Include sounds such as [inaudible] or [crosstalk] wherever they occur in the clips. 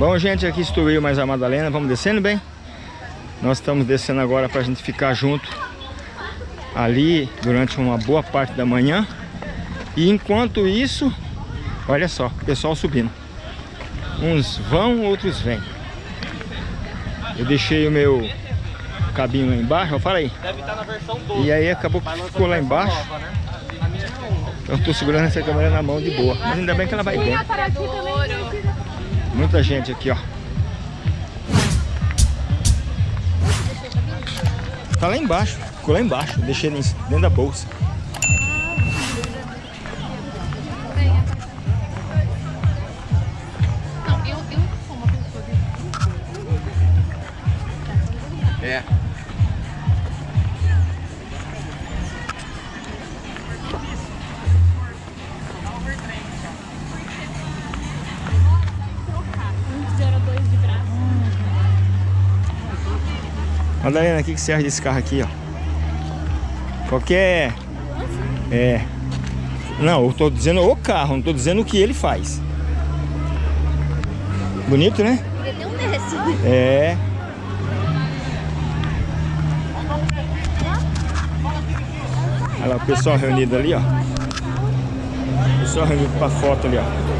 Bom, gente, aqui estou eu mais a Madalena. Vamos descendo bem? Nós estamos descendo agora para a gente ficar junto ali durante uma boa parte da manhã. E enquanto isso, olha só, o pessoal subindo. Uns vão, outros vêm. Eu deixei o meu cabinho lá embaixo, fala aí. Deve estar na versão 12. E aí acabou que ficou lá embaixo. Nova, né? Eu estou segurando essa câmera na mão de boa. Mas ainda bem que ela vai bem. Muita gente aqui, ó. Tá lá embaixo. Ficou lá embaixo. Deixei dentro da bolsa. Madalena, o que, que você acha desse carro aqui, ó? Qualquer... É... Não, eu tô dizendo o carro, não tô dizendo o que ele faz. Bonito, né? Ele um desse. É. Olha lá o pessoal reunido ali, ó. O pessoal reunido pra foto ali, ó.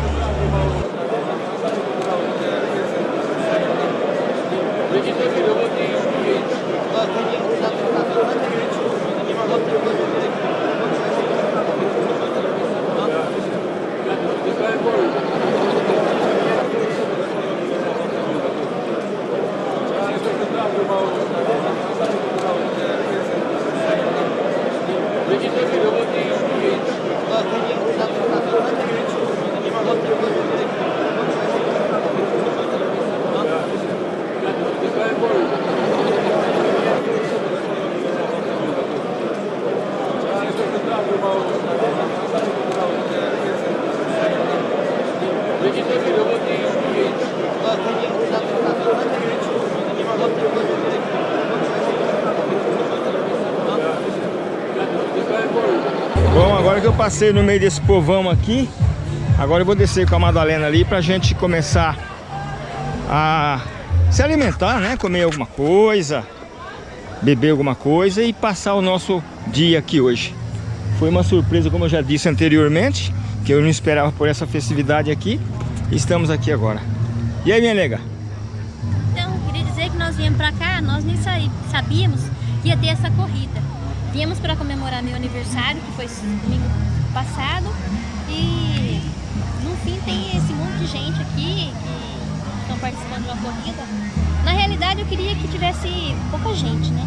Bom, agora que eu passei no meio desse povão aqui, agora eu vou descer com a Madalena ali pra gente começar a se alimentar, né? Comer alguma coisa, beber alguma coisa e passar o nosso dia aqui hoje. Foi uma surpresa, como eu já disse anteriormente, que eu não esperava por essa festividade aqui. Estamos aqui agora. E aí, minha nega? Então, queria dizer que nós viemos pra cá, nós nem sabíamos que ia ter essa corrida. Viemos para comemorar meu aniversário, que foi domingo passado. E no fim tem esse monte de gente aqui que estão participando de uma corrida. Na realidade eu queria que tivesse pouca gente, né?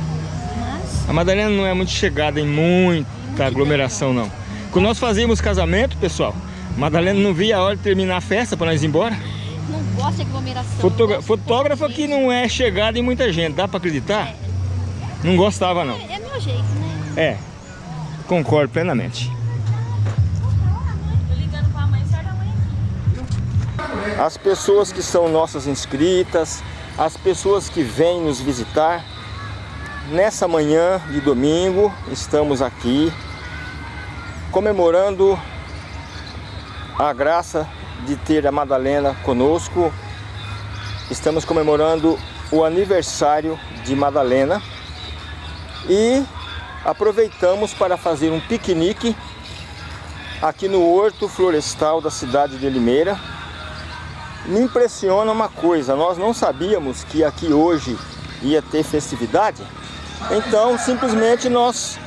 Mas... A Madalena não é muito chegada em muita aglomeração, não. Quando nós fazíamos casamento, pessoal, Madalena não via a hora de terminar a festa para nós ir embora. Não gosta de aglomeração. Fotogra fotógrafa que não é chegada em muita gente, dá para acreditar? É. Não gostava, não. É, é meu jeito, né? É, concordo plenamente. As pessoas que são nossas inscritas, as pessoas que vêm nos visitar, nessa manhã de domingo estamos aqui comemorando a graça de ter a Madalena conosco. Estamos comemorando o aniversário de Madalena e aproveitamos para fazer um piquenique aqui no Horto Florestal da cidade de Limeira. Me impressiona uma coisa, nós não sabíamos que aqui hoje ia ter festividade, então simplesmente nós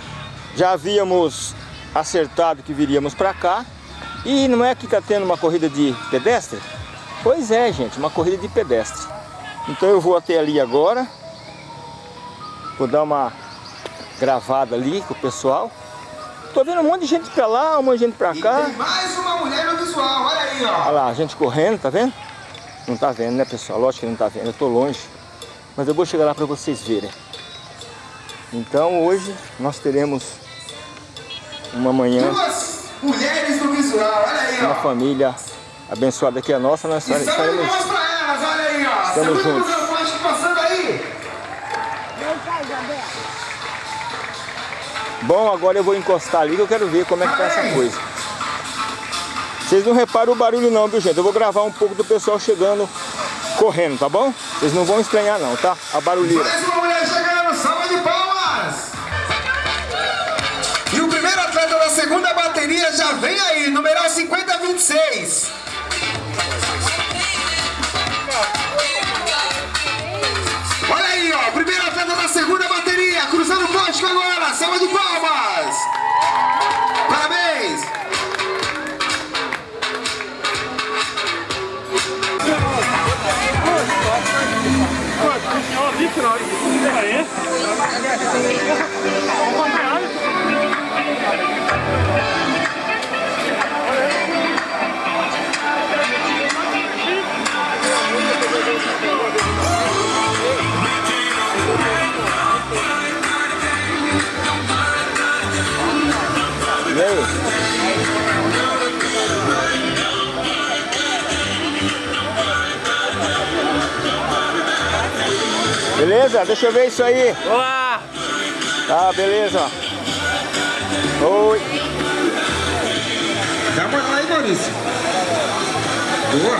já havíamos acertado que viríamos para cá e não é que está tendo uma corrida de pedestre? Pois é, gente, uma corrida de pedestre. Então eu vou até ali agora, vou dar uma gravada ali com o pessoal. Tô vendo um monte de gente pra lá, um monte de gente pra cá. E tem mais uma mulher no visual, olha aí, ó. Olha lá, a gente correndo, tá vendo? Não tá vendo, né, pessoal? Lógico que não tá vendo, eu tô longe. Mas eu vou chegar lá pra vocês verem. Então hoje nós teremos uma manhã... Duas mulheres no visual, olha aí, ó. Uma família abençoada que é nossa, nós estaremos... Estamos juntos. Bom, agora eu vou encostar ali que eu quero ver como é que tá essa coisa. Vocês não reparam o barulho não, viu gente? Eu vou gravar um pouco do pessoal chegando correndo, tá bom? Vocês não vão estranhar não, tá? A barulheira. Mais uma mulher chegando, salva de palmas! E o primeiro atleta da segunda bateria já vem aí, numeral 5026. Salva de palmas! Parabéns! E Beleza? Deixa eu ver isso aí. Olá! Tá, beleza. Oi. Dá uma lá aí, Maurício. Boa.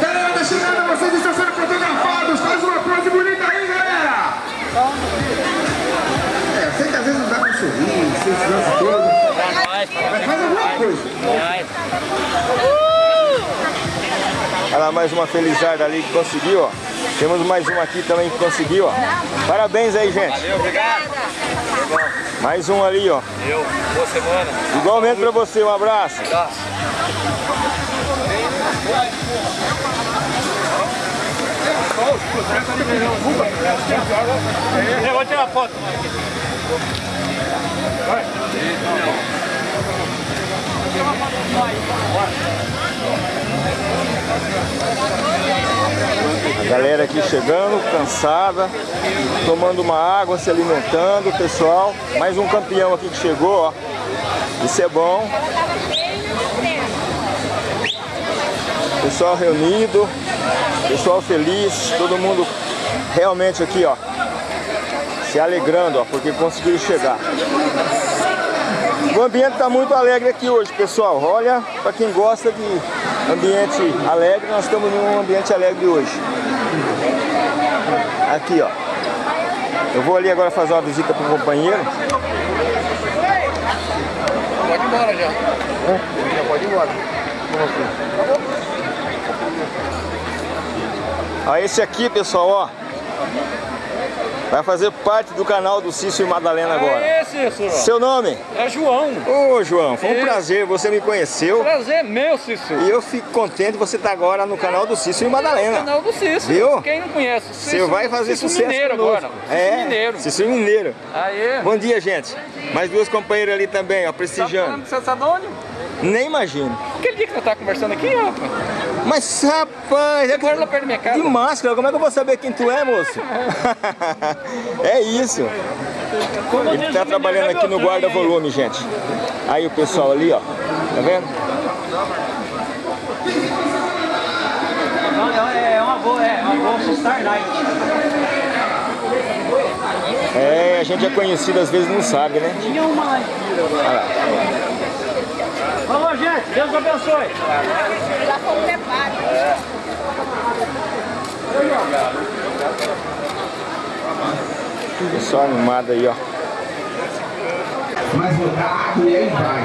Galera, tá chegando, vocês estão sendo fotografados. Faz uma pose bonita aí, galera. É, eu sei que às vezes não dá pra sorrir, vocês dançam todo. Mas faz alguma coisa. Olha lá, mais uma felizarda ali que conseguiu, ó. Temos mais uma aqui também que conseguiu, ó. Parabéns aí, gente. Valeu, obrigado. Mais um ali, ó. Eu, boa semana. Igualmente pra você, um abraço. Tá. Eu vou tirar foto. A galera aqui chegando, cansada, tomando uma água, se alimentando, pessoal. Mais um campeão aqui que chegou, ó. Isso é bom. Pessoal reunido, pessoal feliz, todo mundo realmente aqui, ó, se alegrando, ó, porque conseguiram chegar. O ambiente está muito alegre aqui hoje, pessoal. Olha, para quem gosta de ambiente alegre, nós estamos num ambiente alegre hoje. Aqui, ó. Eu vou ali agora fazer uma visita para o companheiro. Pode ir embora já. Já pode ir embora. Ó, esse aqui, pessoal, ó. Vai fazer parte do canal do Cício e Madalena agora. É Cícero. Seu nome? É João. Ô, João, foi um prazer. Você me conheceu. Prazer meu, Cícero. E eu fico contente de você estar agora no canal do Cício e Madalena. Canal do Cícero. Viu? Quem não conhece? Você Cícero- vai fazer Cícero sucesso Mineiro conosco. agora. Cícero É, Mineiro. Cício Mineiro. Aí. Bom dia, gente. Mais duas companheiras ali também, ó, Tá prestigiando. falando de Santo Sadônio? Nem imagino. Aquele dia que você tá conversando aqui, rapaz. Mas, rapaz, é Mora lá perto da minha casa. de máscara, como é que eu vou saber quem tu é, moço? [laughs] é isso. Ele tá trabalhando aqui no guarda-volume, gente. Aí o pessoal ali, ó. Tá vendo? É uma boa, é uma boa Star Night. É, a gente é conhecido, às vezes não sabe, né? Tinha uma lá. Falou, gente. Deus abençoe. Pessoal animado aí, ó. Mais rodado e aí vai.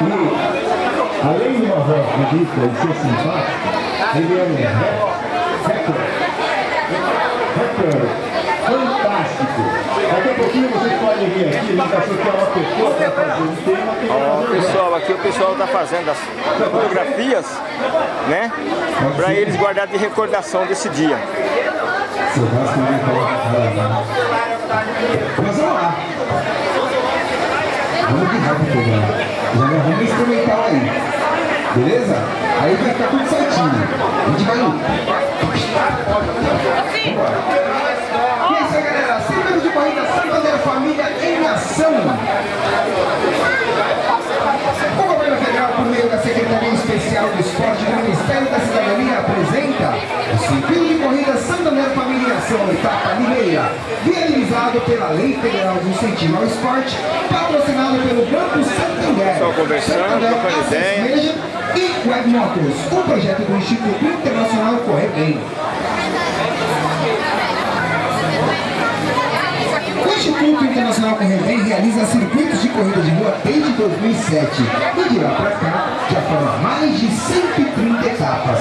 E, além de uma voz bonita e ser simpático, ele é um rapper, rapper fantástico. Daqui a pouquinho vocês podem vir aqui, ele achou que é uma pessoa para fazer um tema, tem que Ó, pessoal, aqui o pessoal tá fazendo as fotografias, né? Pra eles guardar de recordação desse dia. churrasco de Mas vamos lá. Vamos de rápido já. Já gravamos um instrumental aí. Beleza? Aí vai ficar tudo certinho. A gente vai. Vambora. E é isso aí, galera. Centro de corrida Santander Família em ação. O governo federal, por meio da Secretaria Especial do Esporte do Ministério da Cidadania, apresenta o Circuito de Corrida Santander Família em Ação, etapa Limeira, viabilizado pela Lei Federal de Incentivo ao Esporte, patrocinado pelo Banco Santander. Pessoal, conversando, trocando ideia. E Web Motors, um projeto do Instituto Internacional Correr Bem. Instituto Internacional Correr realiza circuitos de corrida de rua desde 2007 e de lá para cá já foram mais de 130 etapas.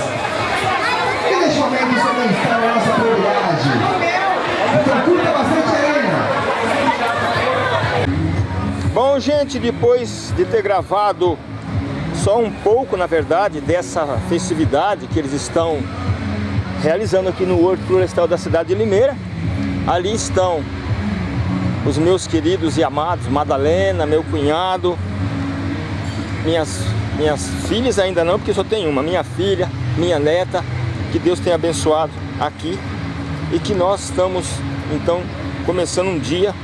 E neste momento não está na nossa prioridade. Então curta bastante arena. Bom, gente, depois de ter gravado só um pouco, na verdade, dessa festividade que eles estão realizando aqui no Horto Florestal da cidade de Limeira, ali estão os meus queridos e amados, Madalena, meu cunhado, minhas, minhas filhas ainda não, porque só tem uma, minha filha, minha neta, que Deus tenha abençoado aqui e que nós estamos, então, começando um dia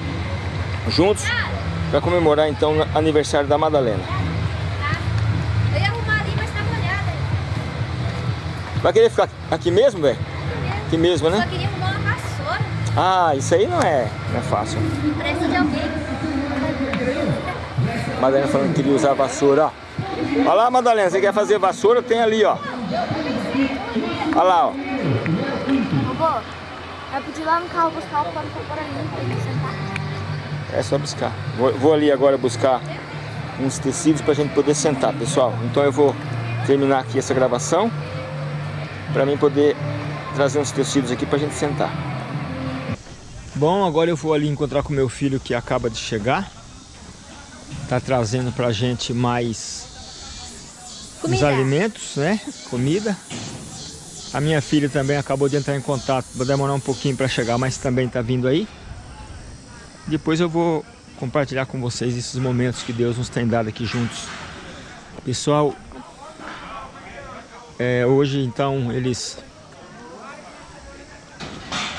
juntos para comemorar, então, o aniversário da Madalena. Eu ia arrumar ali, mas molhada. Vai querer ficar aqui mesmo, velho? Aqui mesmo, Só né? queria arrumar uma vassoura. Ah, isso aí não é, não é fácil. Empresta de alguém. Madalena falando que queria usar vassoura, ó. Olha lá, Madalena, você quer fazer vassoura? Tem ali, ó. Olha lá, ó. Vovô, vai pedir lá no carro buscar o pano pra ali sentar. É só buscar. Vou, vou ali agora buscar uns tecidos pra gente poder sentar, pessoal. Então eu vou terminar aqui essa gravação pra mim poder trazer uns tecidos aqui pra gente sentar. Bom, agora eu vou ali encontrar com meu filho que acaba de chegar. Tá trazendo pra gente mais os Comida. alimentos, né? Comida. A minha filha também acabou de entrar em contato. Vai demorar um pouquinho para chegar, mas também tá vindo aí. Depois eu vou compartilhar com vocês esses momentos que Deus nos tem dado aqui juntos. Pessoal, é, hoje então eles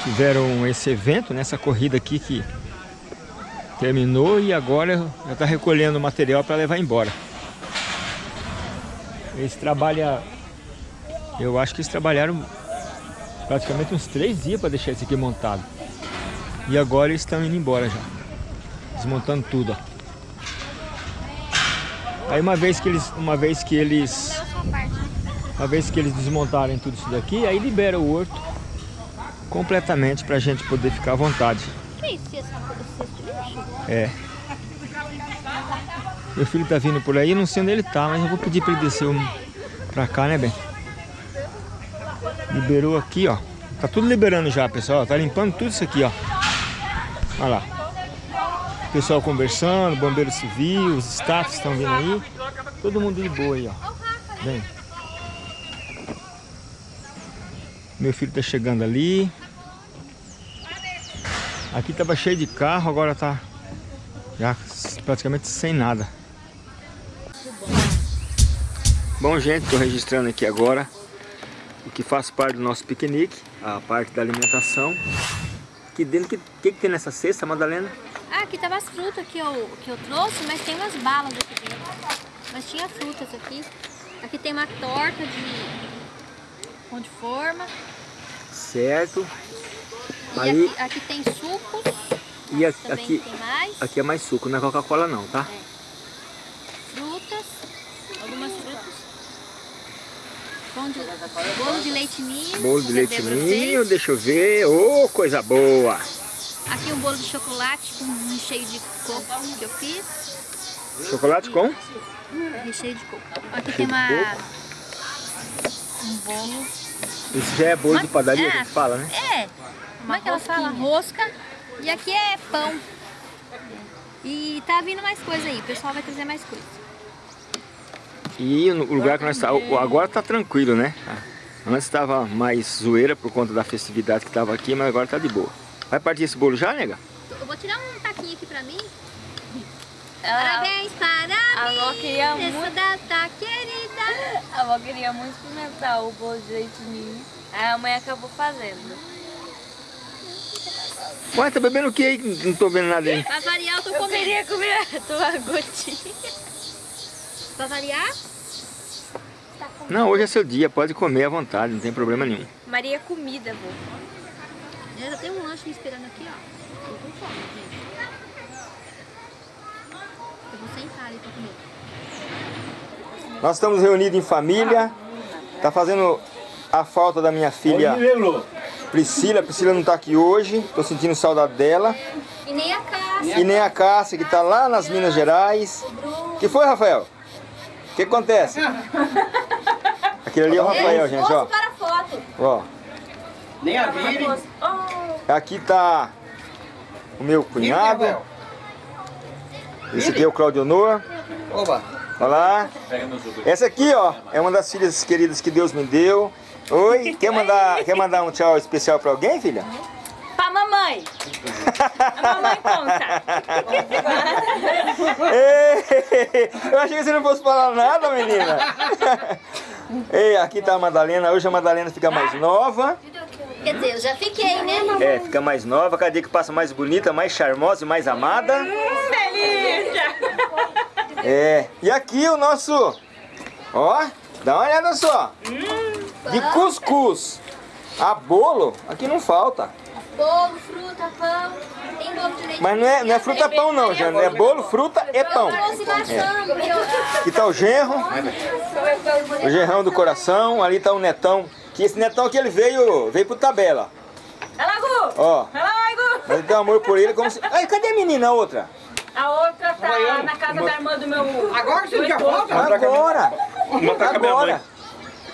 tiveram esse evento, nessa corrida aqui que terminou e agora já está recolhendo material para levar embora. Eles trabalham, eu acho que eles trabalharam praticamente uns três dias para deixar isso aqui montado. E agora eles estão indo embora já, desmontando tudo. Ó. Aí uma vez que eles, uma vez que eles, uma vez que eles desmontarem tudo isso daqui, aí libera o horto completamente para a gente poder ficar à vontade. Que isso? Lixo? É. Meu filho tá vindo por aí, não sei onde ele tá, mas eu vou pedir para ele descer um pra cá, né, bem? Liberou aqui, ó. Tá tudo liberando já, pessoal. Tá limpando tudo isso aqui, ó. Olha lá. Pessoal conversando, bombeiro civil, os staffs estão vindo aí. Todo mundo de boa aí, ó. Vem. Meu filho tá chegando ali. Aqui tava cheio de carro, agora tá já praticamente sem nada. Bom, gente, estou registrando aqui agora o que faz parte do nosso piquenique, a parte da alimentação. Aqui dentro, que, que, que tem nessa cesta, Madalena? Ah, aqui tava as frutas que eu, que eu trouxe, mas tem umas balas aqui dentro. Mas tinha frutas aqui. Aqui tem uma torta de pão de forma. Certo. E Aí, aqui, aqui tem sucos. e aqui, tem mais. aqui é mais suco, não é Coca-Cola não, tá? Frutas. Algumas frutas. Pão de, bolo de leite ninho. Bolo de leite ninho, deixa eu ver. Ô, coisa boa! Aqui um bolo de chocolate com recheio de coco que eu fiz. Chocolate com? Recheio de coco. Aqui tem uma... Um bolo. Isso já é bolo de padaria é. que a gente fala, né? É, como é que ela fala? Rosca. E aqui é pão. E tá vindo mais coisa aí, o pessoal vai trazer mais coisa. E no lugar que nós estamos, agora tá tranquilo, né? Antes estava mais zoeira por conta da festividade que estava aqui, mas agora tá de boa. Vai partir esse bolo já, nega? Eu vou tirar um taquinho aqui pra mim. Parabéns para a avó queria muito- data querida. A avó queria muito experimentar o bolo de leite ninho. Aí a mãe acabou fazendo. Ué, tá bebendo o que aí? Não tô vendo nada aí. Pra variar, eu tô Eu comendo. queria comer tua gotinha. Pra variar, Não, hoje é seu dia, pode comer à vontade, não tem problema nenhum. Maria comida, vô. eu já tenho um lanche me esperando aqui, ó. Tô com fome, gente. Eu vou sentar ali comer. Nós estamos reunidos em família. Tá fazendo a falta da minha filha Priscila. Priscila não tá aqui hoje. Tô sentindo saudade dela. E nem a Cássia. E nem a Cássia, que tá lá nas Minas Gerais. que foi, Rafael? O que acontece? [laughs] Aquele ali é o Rafael, gente, ó. para a foto. Ó. Nem a Vire. Aqui tá o meu cunhado. Esse aqui é o Claudio Honor. Oba. Olha lá. Essa aqui, ó, é uma das filhas queridas que Deus me deu. Oi, [laughs] quer mandar, quer mandar um tchau especial pra alguém, filha? Pra mamãe. A mamãe conta. Ei, eu achei que você não fosse falar nada, menina. [laughs] Ei, aqui tá a Madalena. Hoje a Madalena fica mais nova. Quer dizer, eu já fiquei, né? É, fica mais nova, cada dia que passa mais bonita, mais charmosa e mais amada. Delícia. É, e aqui o nosso, ó, dá uma olhada só, de cuscuz a bolo, aqui não falta. Bolo, fruta, pão. Tem bolo de leite. Mas não é, não é fruta pão não, Jana, é bolo, fruta e pão. Eu- Aqui tá o genro, o genrão do coração, ali tá o netão, que esse netão aqui ele veio, veio pro tabela, Gu! ó. Gu! Mas tem amor por ele como se... Ai, cadê a menina, a outra? A outra tá na casa da irmã do meu... Agora você já volta? Agora! Uma tá com a minha mãe. Agora!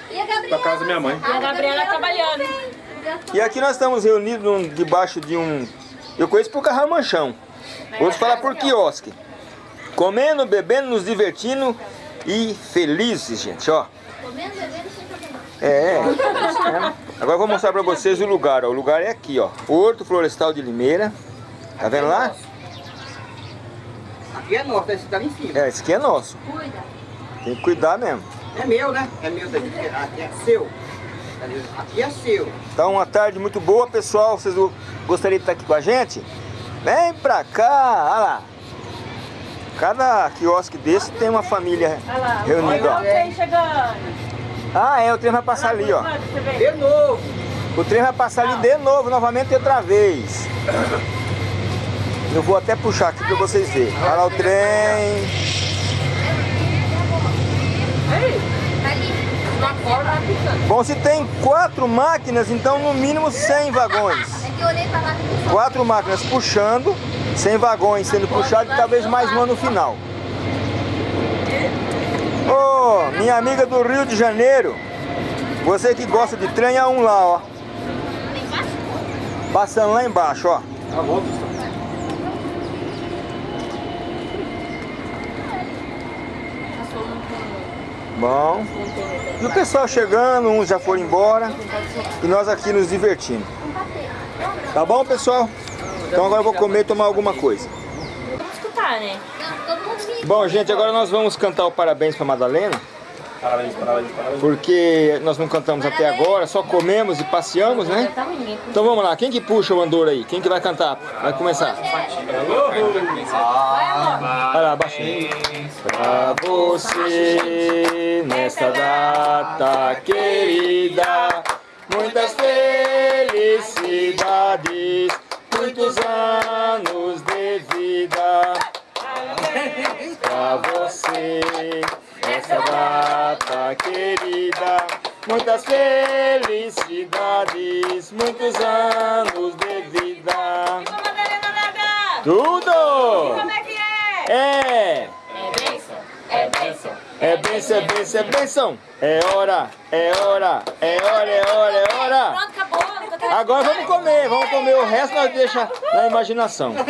E a Gabriela? Pra casa da minha mãe. E a Gabriela trabalhando. E aqui nós estamos reunidos debaixo de um... Eu conheço por carramanchão. Outros falam por quiosque. Comendo, bebendo, nos divertindo e felizes, gente, ó. Comendo, bebendo. É, é. Agora eu vou mostrar pra vocês o lugar, ó. O lugar é aqui, ó. Horto Florestal de Limeira. Tá vendo lá? Aqui é nosso, esse tá ali em cima. É, esse aqui é nosso. Cuida. Tem que cuidar mesmo. É meu, né? É meu daqui. Aqui é seu. Aqui é seu. Então, uma tarde muito boa, pessoal. Vocês go- gostariam de estar aqui com a gente? Vem pra cá, olha lá. Cada quiosque desse tem uma família Olha lá. reunida, Olha o ó. trem chegando. Ah, é, o trem vai passar ali, ó. De novo. O trem vai passar ali de novo, novamente outra vez. Eu vou até puxar aqui pra vocês verem. Olha lá o trem. Ali. Bom, se tem quatro máquinas, então no mínimo 100 vagões. É que eu olhei pra lá vi Quatro máquinas puxando, 100 vagões sendo puxados e talvez mais uma no final. Ô, minha amiga do Rio de Janeiro, você que gosta de trem, há um lá, ó. Passando lá embaixo, ó. Bom. E o pessoal chegando, uns já foram embora. E nós aqui nos divertindo. Tá bom, pessoal? Então agora eu vou comer e tomar alguma coisa. Vamos escutar, né? Não, todo mundo me Bom, gente, agora nós vamos cantar o parabéns pra Madalena. Parabéns, parabéns, parabéns. Porque nós não cantamos até agora, só comemos e passeamos, né? Então vamos lá, quem que puxa o andor aí? Quem que vai cantar? Vai começar. Vai lá, baixinho. Pra você, nesta data querida, muitas felicidades, muitos anos de vida. Pra você, nesta data querida, muitas felicidades, muitos anos de vida. Tudo! Como é que é? É! É bênção, é bênção. É bênção, é bênção, é bênção! É hora, é hora, é hora, é hora, é hora! Pronto, acabou. Agora vamos comer, vamos comer o resto nós deixa na imaginação. [laughs]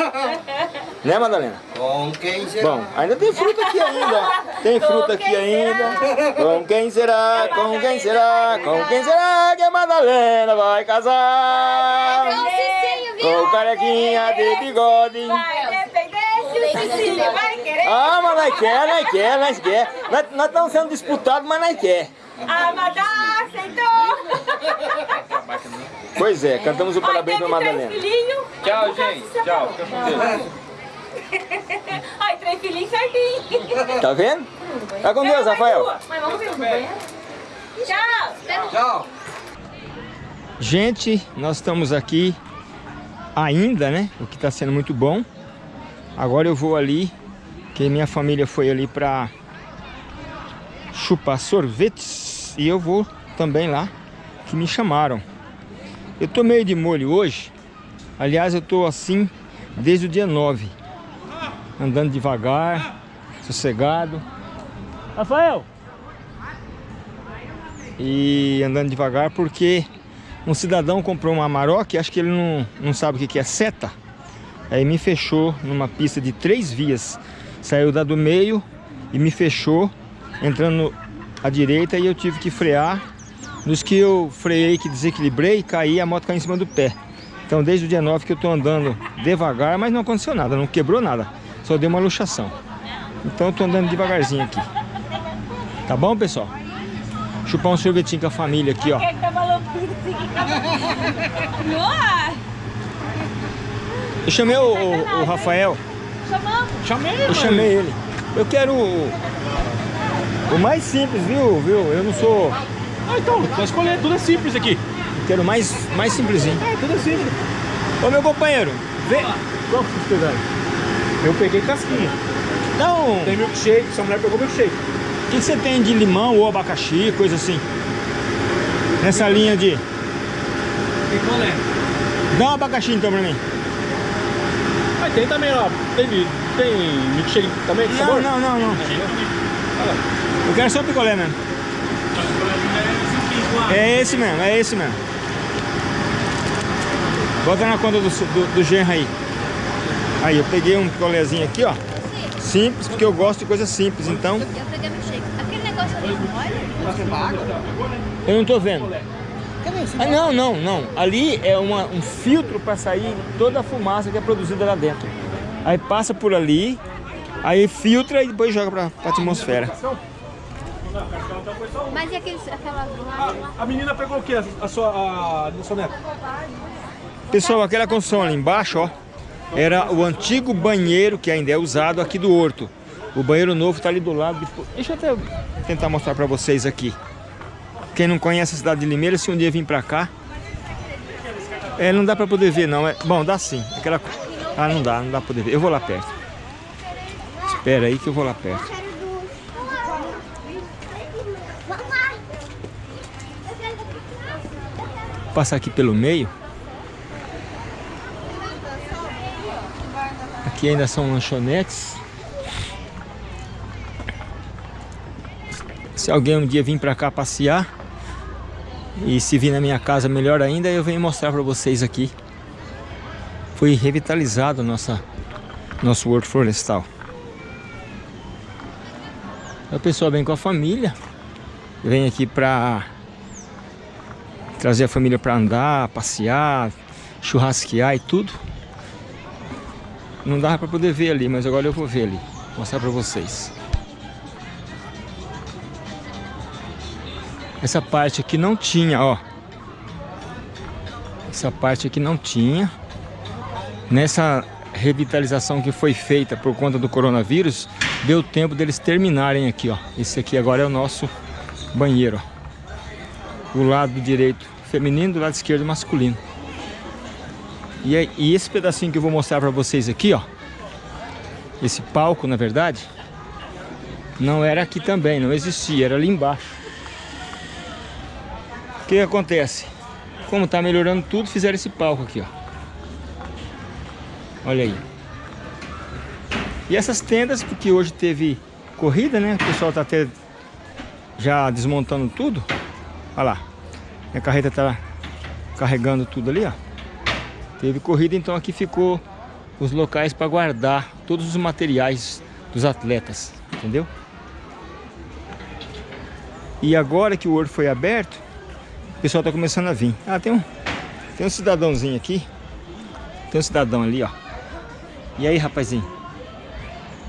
Né, Madalena? Com quem será? Bom, ainda tem fruta aqui ainda. Tem fruta aqui ainda. Com quem será? Com quem será? Com quem será que a Madalena vai casar? Com o carequinha de bigode. Vai Cecília vai querer. Ah, mas nós quer, nós quer, nós quer. Nós, nós estamos sendo disputados, mas nós quer. A Madá aceitou. Pois é, cantamos o parabéns teve Madalena. Tchau, gente. Tchau. Fica com Deus. [laughs] Ai, três filhinhos certinho. Tá vendo? Tá com Deus, Rafael. Mas vamos ver? Tchau. Tchau. Gente, nós estamos aqui ainda, né? O que está sendo muito bom. Agora eu vou ali, que minha família foi ali para chupar sorvetes e eu vou também lá que me chamaram. Eu tô meio de molho hoje. Aliás, eu tô assim desde o dia 9. Andando devagar, sossegado. Rafael! E andando devagar porque um cidadão comprou uma Amarok, acho que ele não, não sabe o que que é seta. Aí me fechou numa pista de três vias. Saiu da do meio e me fechou, entrando à direita e eu tive que frear. Nos que eu freiei, que desequilibrei, caí, a moto caiu em cima do pé. Então desde o dia 9 que eu tô andando devagar, mas não aconteceu nada, não quebrou nada. Só deu uma luxação. Então eu tô andando devagarzinho aqui. Tá bom, pessoal? Chupar um sorvetinho com a família aqui, ó. Maluquinho assim? [laughs] Nossa! Eu chamei o, o- o Rafael. Chamamos. Chamei, Eu chamei ele. Eu quero o, o mais simples, viu? viu? Eu não sou. Ah, então, só escolher, tudo é simples aqui. Eu quero o mais, mais simplesinho. É, tudo é simples. Ô meu companheiro, vê. Qual que você pegando? Eu peguei casquinha. Um. Tem milkshake, essa mulher pegou milkshake. O que você tem de limão ou abacaxi, coisa assim? Nessa linha de. Picolé. Dá um abacaxi então pra mim. Mas tem também, ó. Tem, tem milkshake também Não, sabor? não, não, não. Eu quero só picolé mesmo. É esse mesmo, é esse mesmo. Bota na conta do, do, do genro aí. Aí, eu peguei um picolézinho aqui, ó. Simples, porque eu gosto de coisa simples, então Eu peguei meu shake. Aquele negócio ali, olha. eu não tô vendo. Ah, não, não, não. Ali é uma, um filtro para sair toda a fumaça que é produzida lá dentro. Aí passa por ali, aí filtra e depois joga pra, pra atmosfera. Mas e aqueles, aquelas lá? A menina pegou o quê? A sua, a, a sua neta? Pessoal, aquela consola embaixo, ó, era o antigo banheiro que ainda é usado aqui do Horto. O banheiro novo tá ali do lado. de- Deixa eu até tentar mostrar pra vocês aqui. Quem não conhece a cidade de Limeira, se um dia vir pra cá, é, não dá pra poder ver não. É, bom, dá sim. Aquela, ah, não dá, não dá pra poder ver. Eu vou lá perto. Espera aí que eu vou lá perto. Passar aqui pelo meio. Aqui ainda são lanchonetes. Se alguém um dia vir pra cá passear e se vir na minha casa melhor ainda, eu venho mostrar pra vocês aqui. Foi revitalizado nossa nosso horto florestal. O pessoal vem com a família, vem aqui pra trazer a família pra andar, passear, churrasquear e tudo. Não dava pra poder ver ali, mas agora eu vou ver ali. Mostrar pra vocês. Essa parte aqui não tinha, ó. Essa parte aqui não tinha. Nessa revitalização que foi feita por conta do coronavírus, deu tempo deles terminarem aqui, ó. Esse aqui agora é o nosso banheiro, ó. O lado direito feminino, do lado esquerdo masculino. E, aí- e esse pedacinho que eu vou mostrar pra vocês aqui, ó. Esse palco, na verdade, não era aqui também, não existia, era ali embaixo. O que acontece? Como tá melhorando tudo, fizeram esse palco aqui, ó. Olha aí. E essas tendas, porque hoje teve corrida, né? O pessoal tá até já desmontando tudo. Olha lá. Minha carreta tá carregando tudo ali, ó. Teve corrida, então aqui ficou os locais para guardar todos os materiais dos atletas, entendeu? E agora que o horto foi aberto, pessoal tá começando a vir. Ah, tem um, tem um cidadãozinho aqui. Tem um cidadão ali, ó. E aí, rapazinho?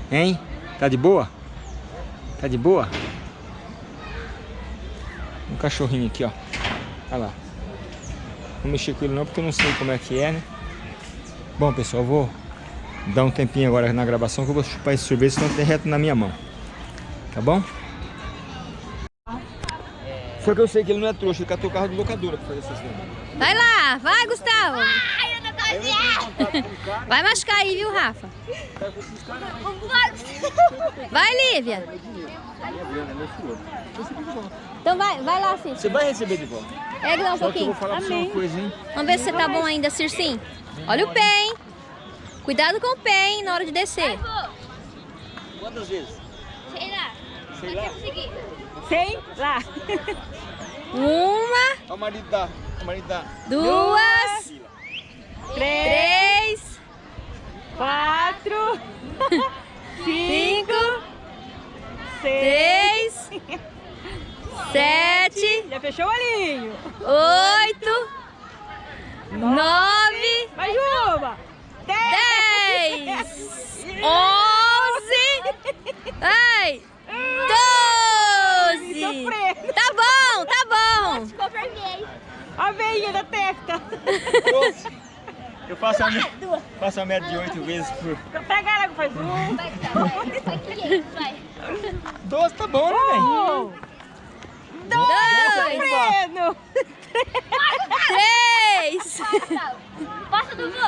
Hein? Tá de boa? Tá de boa? Um cachorrinho aqui, ó. Olha lá. Não mexer com ele não, porque eu não sei como é que é, né? Bom, pessoal, vou dar um tempinho agora na gravação que eu vou chupar esse sorvete, senão tem reto na minha mão. Tá bom? Só que eu sei que ele não é trouxa, ele catou o carro de locadora pra fazer essas vendas. Vai lá, vai, Gustavo. Ai, eu não tô Vai machucar aí, viu, Rafa? Vai, Lívia. Então vai, vai lá, Cícero. Você vai receber de volta. Pega lá um Só que eu pouquinho. vou falar pra você uma coisa, hein? Vamos ver se você tá bom ainda, Circim. Olha o pé, hein? Cuidado com o pé, hein, na hora de descer. Quantas vezes? Sei lá. Sei lá. Sei lá. [laughs] Uma, Olha o marido da... O marido da... duas, Três, quatro, [laughs] cinco, seis. sete, Já fechou o olhinho. oito, nove, Mais uma. dez, [laughs] onze, ai, doze. Sofrer. Tá bom, tá bom. Ficou vermelho. A veinha da testa. Eu faço a, me... [laughs] faço a média de oito vezes por... Pega ela, faz um. Vai, vai, vai, 500, vai. Doze tá bom, né, velho? Um. Dois, Freno. três, Passa, Dudu.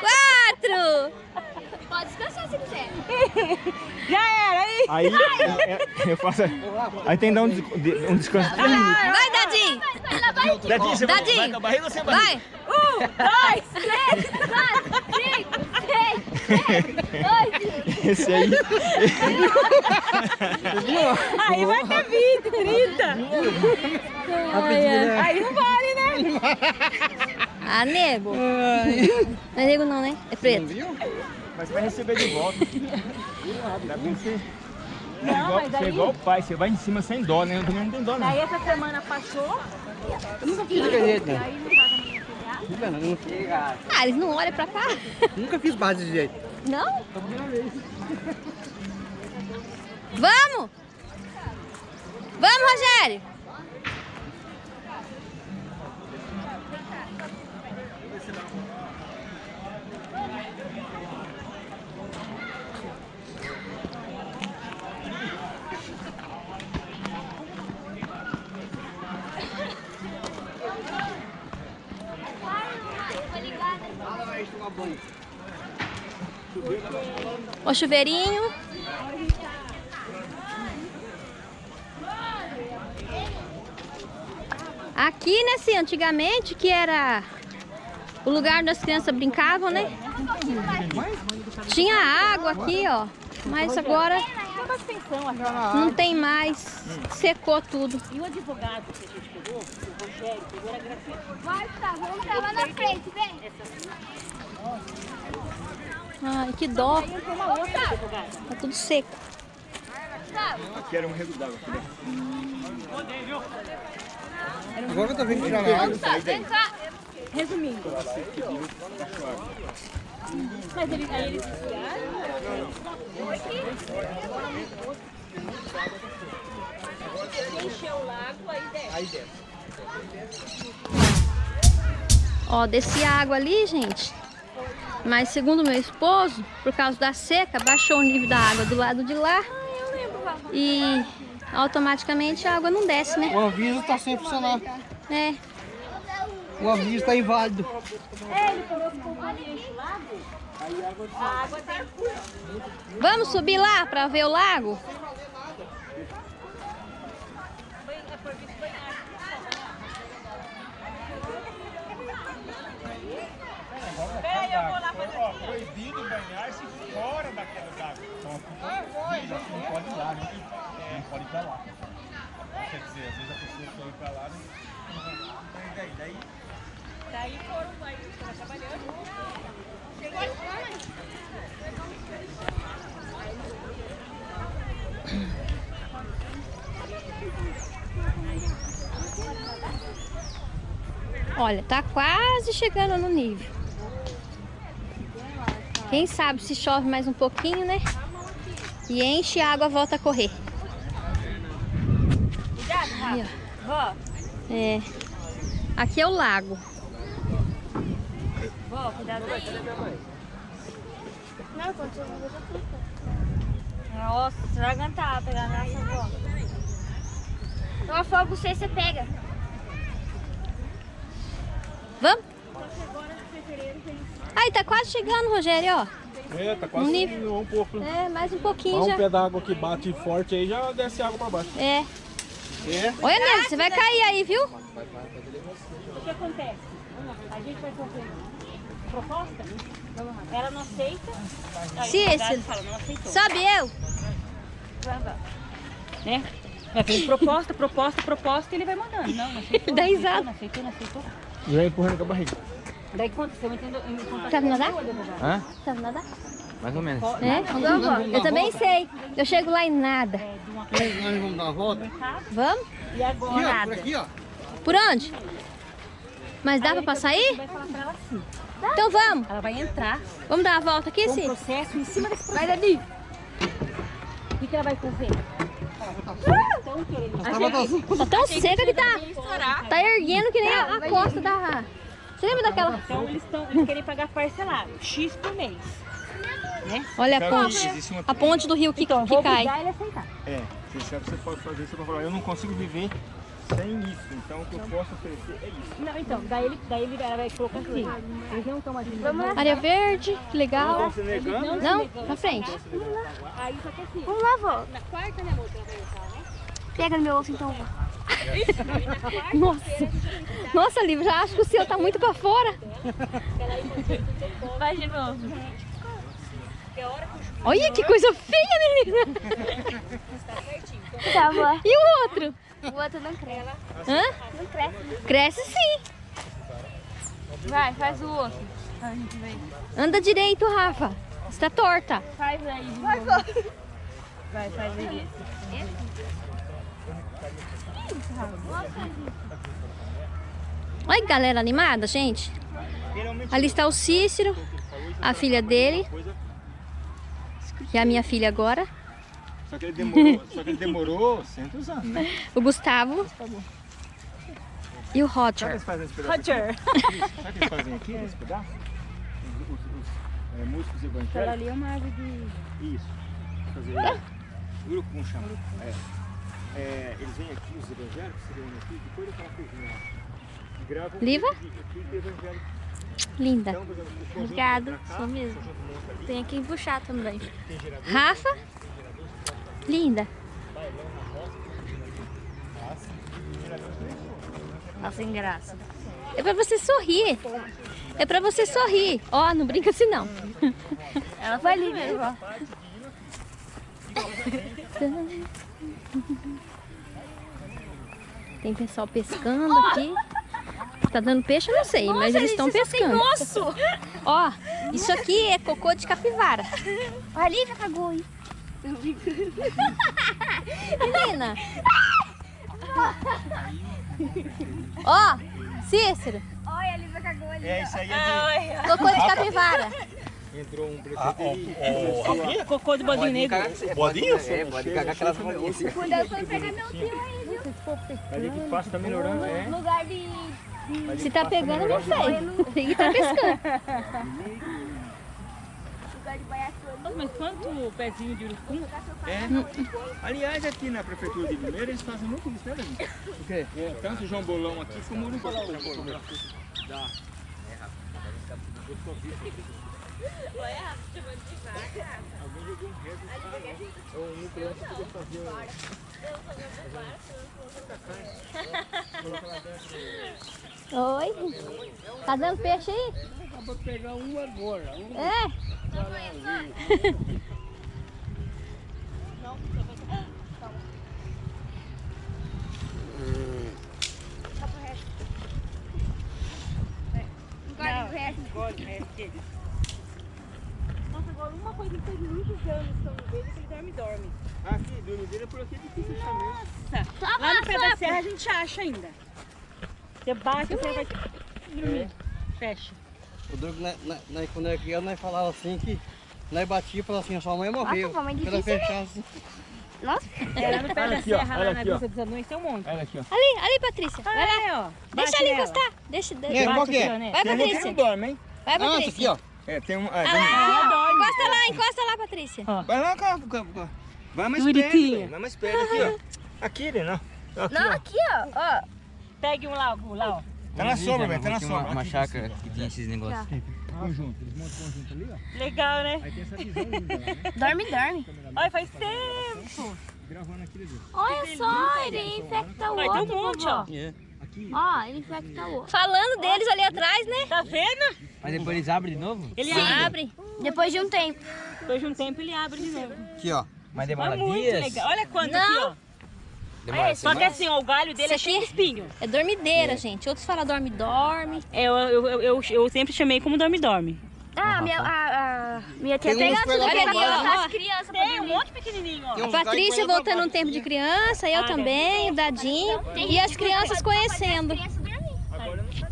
quatro, Pode descansar se quiser. [laughs] Já era, aí. Aí é, é, eu faço... Aí tem que dar um, um descanso de três minutos. vai, Dadinho, Vai, lá vai. Dadinho, você vai, Dadinho. vai com a barriga ou sem barriga? vai. Um, dois, Três, quatro, cinco, seis, sete, oito. Esse aí... Aí vai ter 20, 30. Aí não vale, né? Ah, nego. Não é nego não, né? É preto. Mas vai receber de volta. [laughs] Não, igual, mas você é aí- igual o pai, você vai em cima sem dó, né? Eu também não tenho dó, não. Aí essa semana passou. Ah, eles não olham pra cá? Nunca fiz base de jeito. Não? Vamos! Vamos, Rogério! O chuveirinho. Aqui, né, assim, antigamente, que era o lugar onde as crianças brincavam, né? Tinha água aqui, ó. Mas agora não tem mais. Secou tudo. E o advogado que a gente pegou, o Rogério, pegou era gratuito. Vai, tá, vamos travar na frente, vem. Ai, que dó. Tem uma outra advogada. Tá tudo seco. Aqui era um rego d'água. aqui? Agora eu tô vendo tirar a água. Vem cá. Resumindo. Mas ele, aí eles encheu o lago, aí desce. Ó, descia água ali, gente. Mas segundo meu esposo, por causa da seca, baixou o nível da água do lado de lá. E automaticamente a água não desce, né? O aviso tá sem funcionar. É. O aviso tá inválido. Vamos subir lá para ver o lago? Proibido banhar-se fora. Então, não pode ir lá, né? Não pode ir lá. Quer dizer, às vezes lá, né? Daí, daí, Daí foram, aí foram trabalhando. Olha, tá quase chegando no nível. Quem sabe se chove mais um pouquinho, né? E enche a água volta a correr. Cuidado, Aí, ó. É. Aqui é o lago. vó, cuidado aí. Não. Nossa, você vai aguentar pegar nessa vó. Eu afogo você, você pega. Vamos? Aí, tá quase chegando, Rogério, ó. É, tá quase Um nível- um pouco. É, mais um pouquinho um já. pé d'água que bate forte aí já desce água pra baixo. É. É? Olha, Nélio, você vai cair aí, viu? O que acontece? A gente vai fazer proposta, ela não aceita. Aí Se esse- advogado fala, não aceitou. Sobe eu. Né? Vai fazer proposta, proposta, proposta e ele vai mandando. Não, não aceitou. [laughs] Dá não aceitou, risada. Não aceitou, não aceitou. Já empurrando com a barriga. Daí quanto você entendeu? Sabe nadar? Hã? Sabe nadar? Mais ou menos. É? Eu também sei. Eu chego lá em nada. Nós vamos dar uma volta? Vamos? E agora? Nada. Aqui, ó. Por onde? Mas dá pra passar aí? Vai falar pra ela assim. Então vamos. Ela vai entrar Vamos dar uma volta aqui, com um Cid? processo em cima desse processo. Vai, Dani. O que, que ela vai fazer? Tá tão seca que tá, tá erguendo que nem a, a costa da... Você lembra daquela... Então eles, tão, eles querem pagar parcelado, X por mês. Olha a ponte. A ponte do rio que, Então, que cai. obrigar. É, você sabe que você pode fazer, falar, eu não consigo viver sem isso, então o que eu posso oferecer é isso. Não, então, daí ele, daí ele vai colocar assim. Eles não estão mais Vamos lá. Área verde, que legal. Você negando? Não, pra frente. Aí só que assim, Vamos lá, vó. na quarta, né, ela vai entrar, né? Pega no meu osso então, vó. Nossa. Nossa, Lívia, já acho que o seu tá muito pra fora. Vai de novo. Olha que coisa feia, menina. Tá, vó. E o outro? O outro não cresce. Hã? Não cresce. Cresce sim. Vai, faz o osso. Anda direito, Rafa. Está torta. Faz aí de Vai. Vai, faz aí. Olha que galera animada, gente. Ali está o Cícero, a filha dele, que é a minha filha agora. Só que ele demorou, só que ele demorou 100 anos. né? O Gustavo. E o Sabe o que Roger. eles fazem nesse pedaço? Roger. Sabe o que eles fazem aqui nesse pedaço? Os, os- os, é, músicos Aquela evangélicos. ali é uma árvore de... Isso. Fazer isso. Urucum chama. É. É, eles vêm aqui, os evangélicos, se reúnem aqui, depois daquela coisinha lá. Gravam Liva? de evangélico. Linda. Então, por exemplo, o conjunto Obrigada, pra cá, sou mesmo. Tem que puxar também. tem Rafa. Linda. Tá sem graça. É pra você sorrir. É pra você sorrir. Ó, não brinca assim não. Ela foi ali mesmo, ó. Tem pessoal pescando aqui. Tá dando peixe, eu não sei, mas eles estão pescando. Nossa! Ó, isso aqui é cocô de capivara. A Lívia cagou aí. Menina. [laughs] Ó, Cícero, Olha, a Lívia cagou ali. É, isso aí é cocô de capivara. de... Entrou um prefeito e... Cocô de bodinho negro. Bodinho? É, pode cagar aquelas bolinhas. Quando eu fui pegar meu fio aí, viu? Ali que passa tá melhorando, é. No lugar de... Se tá pegando, eu não sei. Tem que tá pescando. [laughs] Nossa, Mas quanto pezinho de urucum? É. Aliás, aqui na prefeitura de Limeira eles fazem muito isso, né? O quê? É, tanto João Bolão aqui como o Uruguai. Dá. Alguém jogou um. Ou um núcleo antes podia fazer um... Oi. Tá dando peixe aí? Vou pegar um agora. É. Nossa, agora uma coisa que faz muitos anos que eu não vejo é que ele dorme dorme. Ah, sim, dormideira por aqui é difícil achar mesmo. Lá no pé da serra a gente acha ainda. Você bate, você vai dormir. Fecha. O Douglas, nós- nós- nós, quando era criança, nós falava assim que nós batia e falava assim, a sua mãe morreu. Nossa, mamãe difícil, né? fechasse, Nossa. É, lá no pé Olha da aqui, ó, serra, olha lá na ó. Vista dos Anões, tem um monte. Olha aqui, ó. Ali, ali, Patrícia. Vai lá. É, ó. Deixa ali nela. encostar. Deixa, deixa. É, Vai, qual que é? Ó, né? Vai, Tem um Patrícia. não dorme, hein? Vai, Ah, Patrícia. aqui, ó. É, tem um... Ah, Ah tem- lá, Ela dorme. encosta lá, encosta lá, Patrícia. Vai lá, cá, cá, cá. Vai mais Bonitinha. perto. Vai mais perto aqui, ó. Aqui, né? Não. Aqui, Não, ó. aqui, ó. ó. Pegue um lá, um lá, ó. Tá na sombra, velho, tá na uma, sombra. uma Aqui, chácara que tinha esses negócios. Conjunto, eles montam conjunto ali, ó. Legal, né? Aí tem essa visão linda lá, né? Dorme, dorme. Olha, faz tempo. Gravando ali. Olha só, ele infecta o outro. tem um monte, ó. É. Ó, ele infecta o outro. Falando deles ali atrás, né? Tá vendo? Mas depois eles abrem de novo? Ele Sim. abre. abre. Depois de um tempo. Depois de um tempo ele abre de novo. Aqui, ó. Mas demora É muito dias? legal. Olha quanto Não. aqui, ó. Demora Só que assim, ó, o galho dele é cheio de espinho. É dormideira, gente. Outros falam dorme, dorme. É, Eu, eu, eu, eu, eu sempre chamei como dorme-dorme. Ah, minha, a, a, minha tia Tem tem Olha ali, ó. As crianças Tem um monte pequenininho, ó. Tem A Patrícia voltando um tempo de criança, eu Ah, também, o Dadinho. E as crianças conhecendo. As crianças dormir.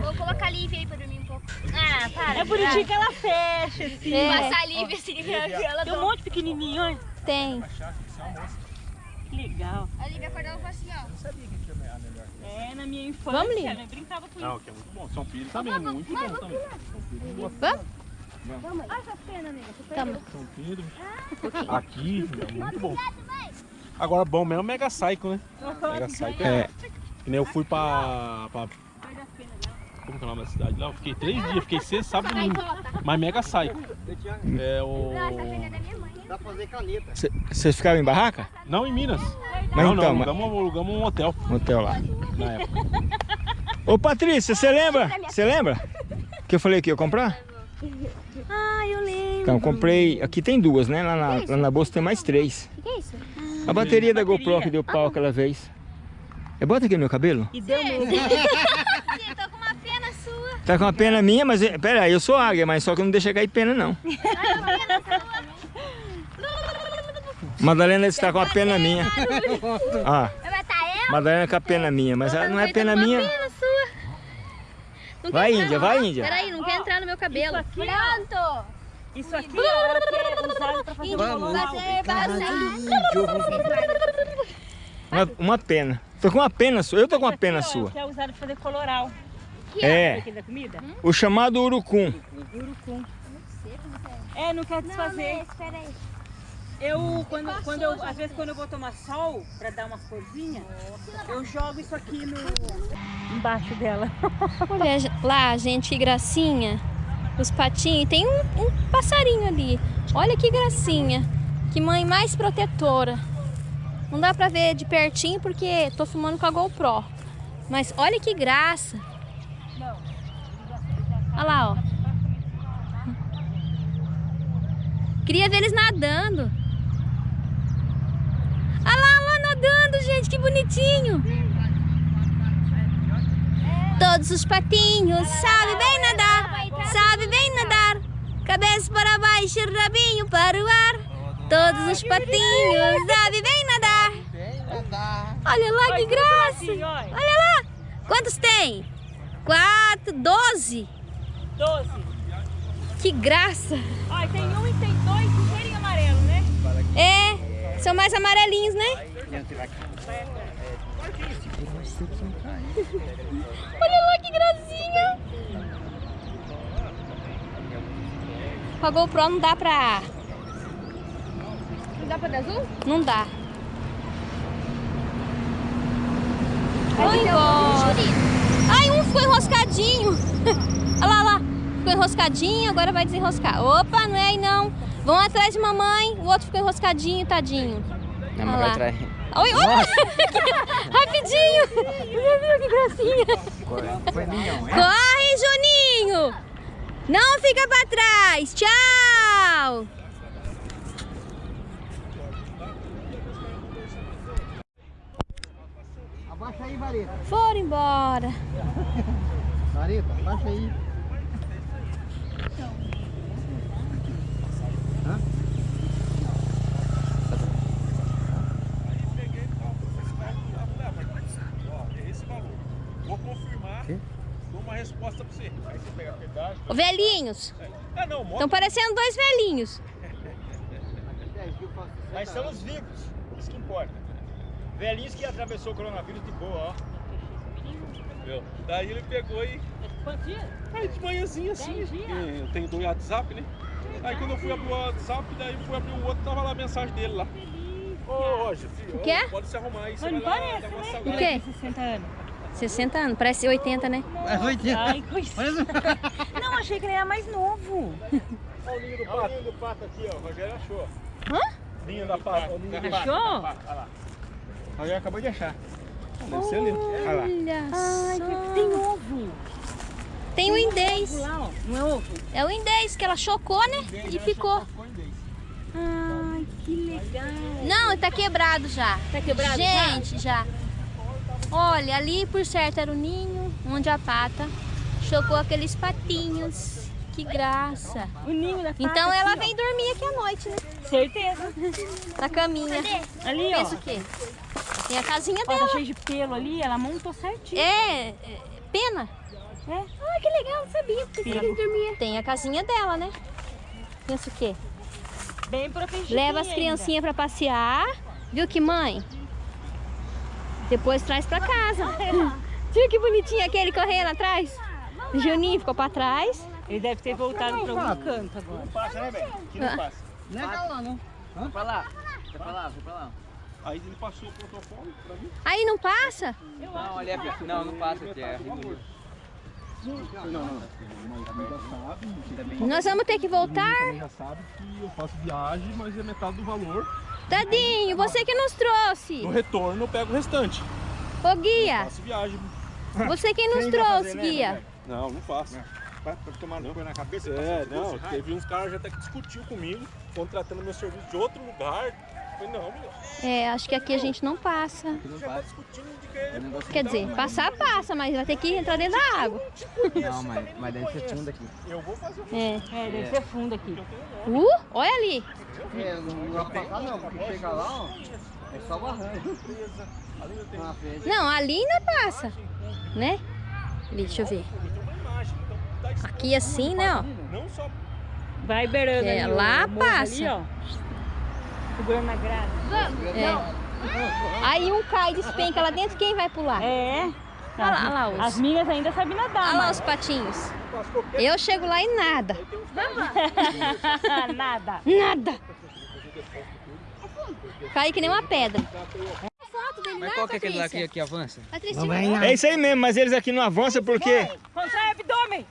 Vou colocar a Lívia aí pra dormir um pouco. Ah, para. É bonitinho que ela fecha, assim. É. Passar a Lívia assim, [laughs] ela Tem um monte pequenininho, olha. Tem. Que legal. A Lívia acordava e falou assim, ó. É, na minha infância, Vamos, Lívia. eu brincava com Não, que é muito bom. São Filho também, muito bom também. Vamos? Olha essa nega. São Pedro. Aqui, é muito bom. Agora, bom mesmo é o Mega Psycho, né? Mega Psycho é. Que nem eu fui pra, pra. Como que é o nome da cidade lá? Eu fiquei três dias, fiquei sexta, sábado e domingo. Mas Mega Psycho. É o. Dá pra fazer caneta. Vocês ficavam em barraca? Não em Minas. Mas não, então, não, mas- alugamos, alugamos um hotel No hotel lá. na época. Ô Patrícia, você lembra? Você lembra? Que eu falei que ia comprar? Ah, eu lembro. Então, comprei. Aqui tem duas, né? Lá na, lá na bolsa tem mais três. O que é isso? A bateria da Bateria. GoPro que deu pau aquela vez. Eu boto aqui no meu cabelo? E deu mesmo. [laughs] Sim, tô com uma pena sua. Tá com uma pena minha, mas. é- Pera aí, eu sou águia, mas só que não deixa cair pena não. Madalena está com uma pena minha. [laughs] Ah? Madalena com a pena minha, mas ela não é pena minha. pena sua. Não Vai, Índia, vai, não. Índia. Peraí, não quer entrar no meu cabelo. Pronto. Isso aqui, ó, quer usar pra fazer Vamos. Uma, uma pena. Tô com uma pena sua. Eu tô com uma pena sua. Quer usar pra fazer coloral. É, Aquele da comida? o chamado urucum. É, não quer desfazer. Espera aí. Eu, quando, quando eu, às vezes quando eu vou tomar sol, pra dar uma corzinha, eu jogo isso aqui no, embaixo dela. [laughs] Olha lá, gente, que gracinha. Os patinhos. E Tem um, um passarinho ali. Olha que gracinha. Que mãe mais protetora. Não dá pra ver de pertinho porque tô filmando com a GoPro. Mas olha que graça. Olha lá, ó. Queria ver eles nadando. Olha lá, lá nadando, gente, que bonitinho. Todos os patinhos sabem bem nadar, sabem bem nadar. Cabeça para baixo, rabinho para o ar. Todos os patinhos sabem bem nadar. Olha lá que graça. Assim. Olha lá. Quantos tem? Quatro, doze. Doze. Que graça. Olha, tem um e tem dois ligeirinho amarelo, né? É, são mais amarelinhos, né? Olha lá que gracinha. Com a GoPro não dá pra... Não dá pra dar azul? Não dá. Vai embora. Ficou enroscadinho. [laughs] Olha lá, lá. Ficou enroscadinho, agora vai desenroscar. Opa, não é aí não. Vão atrás de mamãe. O outro ficou enroscadinho, tadinho. Não, Olha mas vai atrás. Oi, oi. [laughs] Rapidinho. Viu [laughs] que gracinha? Corre, Juninho. Não fica pra trás. Tchau. Abaixa aí, Vareta. Foram embora. Vareta, abaixa aí. Vou confirmar, dou uma resposta pra você. Aí você pega a pedágio. Ô, velhinhos. Ah, não, moto. Estão parecendo dois velhinhos. [laughs] Mas estamos vivos, isso que importa. Velhinhos que atravessou o coronavírus de boa, ó. Viu? Daí ele pegou e. Quantos dias? Aí de manhãzinha assim, eu tenho do WhatsApp, né? Aí quando eu fui abrir o WhatsApp, daí eu fui abrir o outro, tava lá a mensagem dele lá. Ô, Roger, filho, O quê? pode se arrumar aí, você Mas não vai lá parece, dar uma né? O quê? 60 anos. 60 anos, parece 80, né? É 80. Ai, coisa. [laughs] Não, achei que ele era mais novo. Olha o ninho do pato. Olha o ninho do pato aqui, ó. O Rogério achou. Hã? Ninho da pata. Achou? Olha lá. O Rogério acabou de achar. Deve ser ali. Olha lá. Olha Ai, só. tem ovo. Tem o indês. Lá, ó. Não é ovo? É o indês que ela chocou, né? E ficou. Ai, que legal. Não, tá quebrado já. Tá quebrado Gente, já. Olha, ali por certo era o ninho, onde a pata chocou aqueles patinhos. Que graça. O ninho da pata Então aqui, ela ó. vem dormir aqui à noite, né? Certeza. Na caminha. Ali, ó. Pensa o quê? Tem a casinha Ó, tá dela. cheio de pelo ali, ela montou certinho. É, é, pena. É. Ah, que legal, não sabia. Pensei que ele dormia. Tem a casinha dela, né? Pensa o quê? Bem protegidinha Leva as criancinhas pra passear. Viu que mãe? Depois traz pra casa. [laughs] Viu que bonitinho aquele correndo atrás? O Juninho ficou pra trás. Ele deve ter voltado pra algum canto agora. Não passa, né, velho? Aqui não Ah. passa. Não é pra lá, não. Vai pra lá. Vai pra lá, vai pra lá. Aí ele passou o protocolo pra mim. Aí não passa? Não, ali é... Não, não passa aqui. É Rio. Nós vamos ter que voltar. Já sabe que eu faço viagem, mas é metade do valor. Tadinho, você que nos trouxe. No retorno eu pego o restante. Ô guia, Faço viagem. você que nos Quem vai trouxe, fazer, né, guia. Rogério? Não, não faço. Pra, pra tomar no na cabeça. É, não, isso, teve uns caras já até que discutiu comigo, contratando meu serviço de outro lugar. É, acho que aqui a gente não passa. Não tá passa. que Quer dizer, passar passa, mas vai ter que entrar dentro da água. Não, mas, mas deve ser fundo aqui. eu vou fazer o É. É, deve ser fundo aqui. Uh, olha ali. É, não vai cá não, porque chega lá, ó. É só barranco. Frente. Não, ali ainda passa, né? Ali, deixa eu ver. Aqui assim, né, ó. Não só Vai beirando É, ali lá passa. Ali, ó. Segurando a grade. É. Aí um cai, despenca lá dentro, quem vai pular? É. Olha lá, olha lá os- As minhas ainda sabem nadar, Olha lá os patinhos. Eu chego lá e nada. [laughs] Nada. Nada. Caí que nem uma pedra. Mas qual que é aquele lá que, que avança? Patrícia. É isso aí mesmo, mas eles aqui não avançam porque Contrai o abdômen.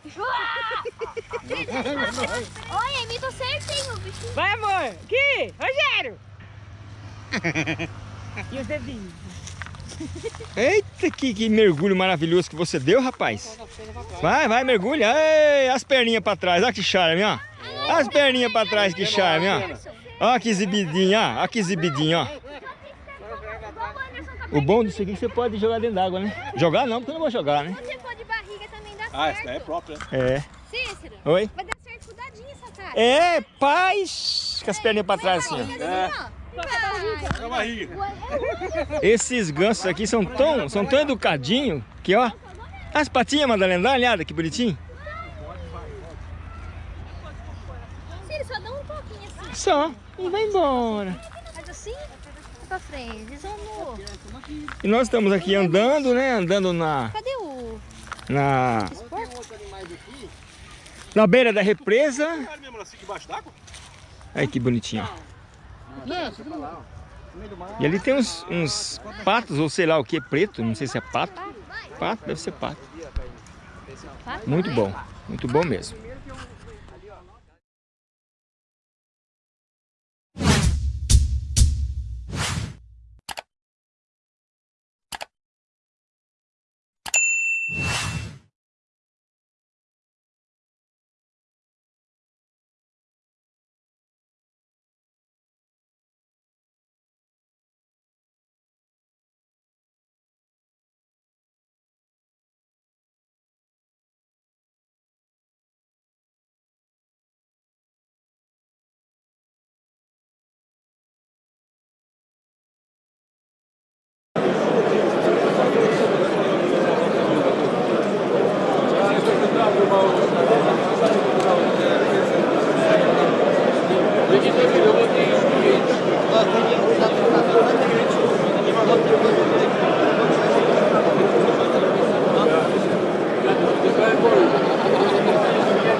Olha, imitou certinho o bichinho. Vai, amor. Aqui. Rogério. [laughs] e os dedinhos. Eita, que, que mergulho maravilhoso que você deu, rapaz. Vai, vai, mergulha. Ei, as perninhas pra trás, olha que charme, ó. As perninhas pra trás, que charme, ó. Ó que exibidinho, ó. Ó que exibidinho, ó. O bom disso aqui é que você pode jogar dentro d'água, né? Jogar não, porque eu não vou jogar, né? Se você for de barriga também dá Ah, essa certo. daí é própria. É. Cícero, Oi? vai dar certo com o dadinho essa cara. É, paz. Com as perninhas pra trás, assim, ó. É. É a barriga. Esses gansos aqui são tão, são tão educadinhos que, ó. As patinhas, Madalena, dá uma olhada que bonitinho. Cícero, só dá um toquinho assim. Só. E vai embora. Faz assim, pra frente. No... E nós estamos aqui andando, né? Andando na, Cadê o... na, na beira da represa. Olha? Aí que bonitinho. E ali tem uns, uns patos, ou sei lá o que, preto, não sei se é pato. Pato, deve ser pato. Muito bom, muito bom mesmo.